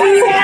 Yeah.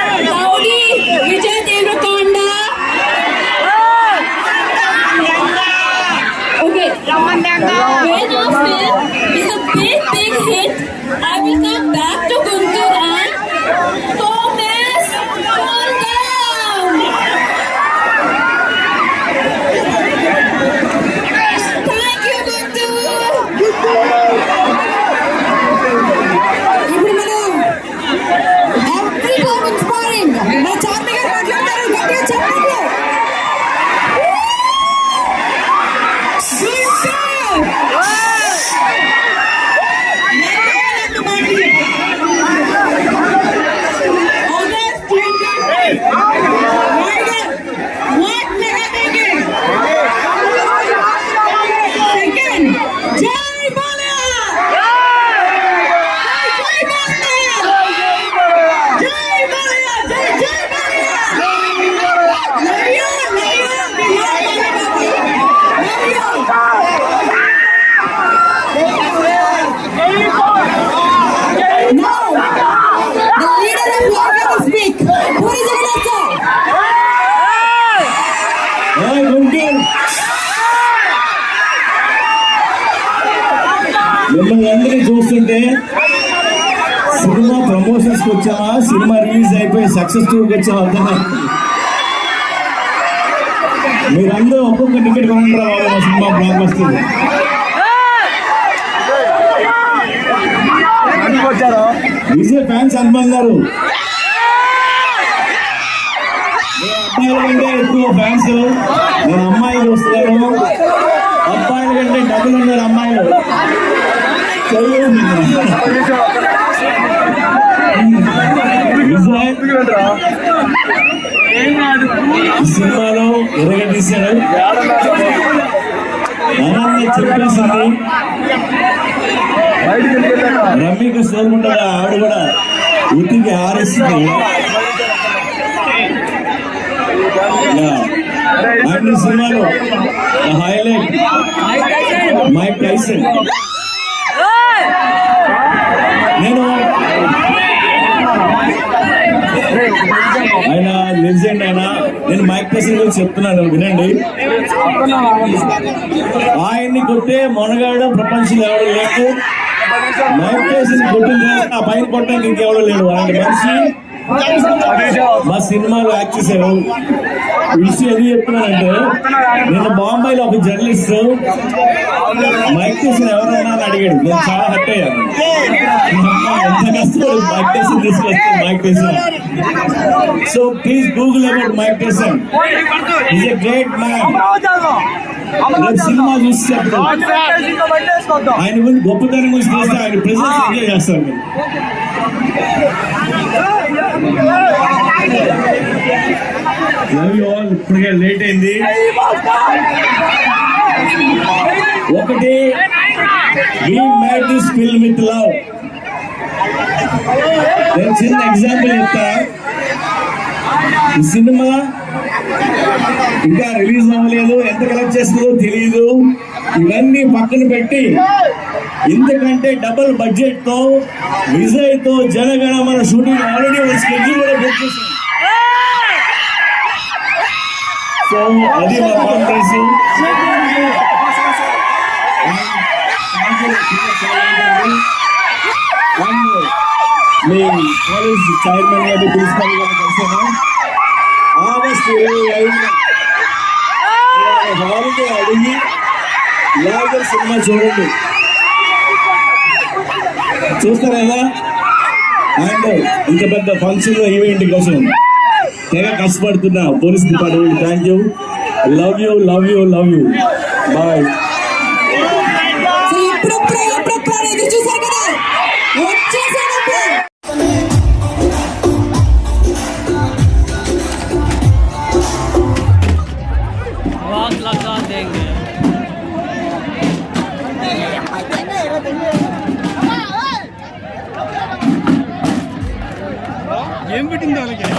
మిమ్మల్ని అందరినీ చూస్తుంటే సినిమా ప్రమోషన్స్కి వచ్చావా? సినిమా రిలీజ్ అయిపోయి సక్సెస్ ఫుల్ వచ్చావా? అర్థమై? మీరందరూ ఒక్కొక్క టికెట్ కొనండి రావాలి సినిమా బ్లాక్ వస్తుంది విజయ్ ఫ్యాన్స్ అనుమన్నారు ఉన్నారు అబ్బాయిల కంటే ఎక్కువ ఫ్యాన్స్ నేను అమ్మాయిలు వస్తున్నారు అబ్బాయిల కంటే డబ్బులు ఉన్నారు అమ్మాయిలు. సినిమాలో ఎరగదీశాడు అనన్య చెప్పేసింది. రమ్మికి సోల్ముంటది ఆవిడ కూడా ఉతికి ఆరేస్తుంది అండ్ సినిమాలో హైలైట్ మైక్ టైసన్. నేను ఆయన లెజెండ్ ఆయన. నేను మైక్ టైసన్ గురించి చెప్తున్నాను వినండి. ఆయన్ని కొట్టే మొనగాడు ప్రపంచంలో ఎవరు లేదు మైక్ టైసన్ కొట్టిన తర్వాత ఆ పైన కొట్టడానికి ఇంకెవరు లేడు అలాంటి మనిషి మా సినిమాలో యాక్ట్ చేశారు. ఈ విషయం ఎందుకు చెప్తున్నానంటే నేను బాంబేలో ఒక జర్నలిస్ట్ మైక్ టైసన్ ఎవరన్నా అని అడిగాడు. నేను చాలా హట్ అయ్యాను. ఎంత కష్టపడి మైక్ టైసన్ తీసుకొస్తే Mike Tyson so please Google about Mike Tyson is a great man రేపు సినిమా చూసి చెప్తాను. ఆయన గురించి గొప్పతనం గురించి చూస్తే ఆయన ప్రెసెన్స్ ఎంజాయ్ చేస్తారు ఇప్పటికే లేట్ అయింది. ఒకటి we make this film with love. నేను చిన్న ఎగ్జాంపుల్ చెప్తా. ఈ సినిమా ఇంకా రిలీజ్ అవ్వలేదు. ఎంత కలెక్ట్ చేస్తుందో తెలియదు ఇవన్నీ పక్కన పెట్టి ఇంతకంటే డబుల్ బడ్జెట్తో విజయ్తో జనగణ మన షూటింగ్ ఆల్రెడీ ఒక స్కెడ్యూల్ కూడా బుక్ సో అది మా కాన్ఫరెన్స్ మీ కాలేజ్ చైర్మన్ గారి ప్రిన్సిపల్ గారు కలిసాను ఆగస్ట్ ఇరవై ఐదు హాలిడే అడిగి లాగర్ సినిమా చూడండి. చూస్తారా కదా అండ్ ఇంత పెద్ద ఫంక్షన్ ఈవెంట్ కోసం తెగ కష్టపడుతున్నా police department thank you love you love you love you bye Sakın da öyle gel.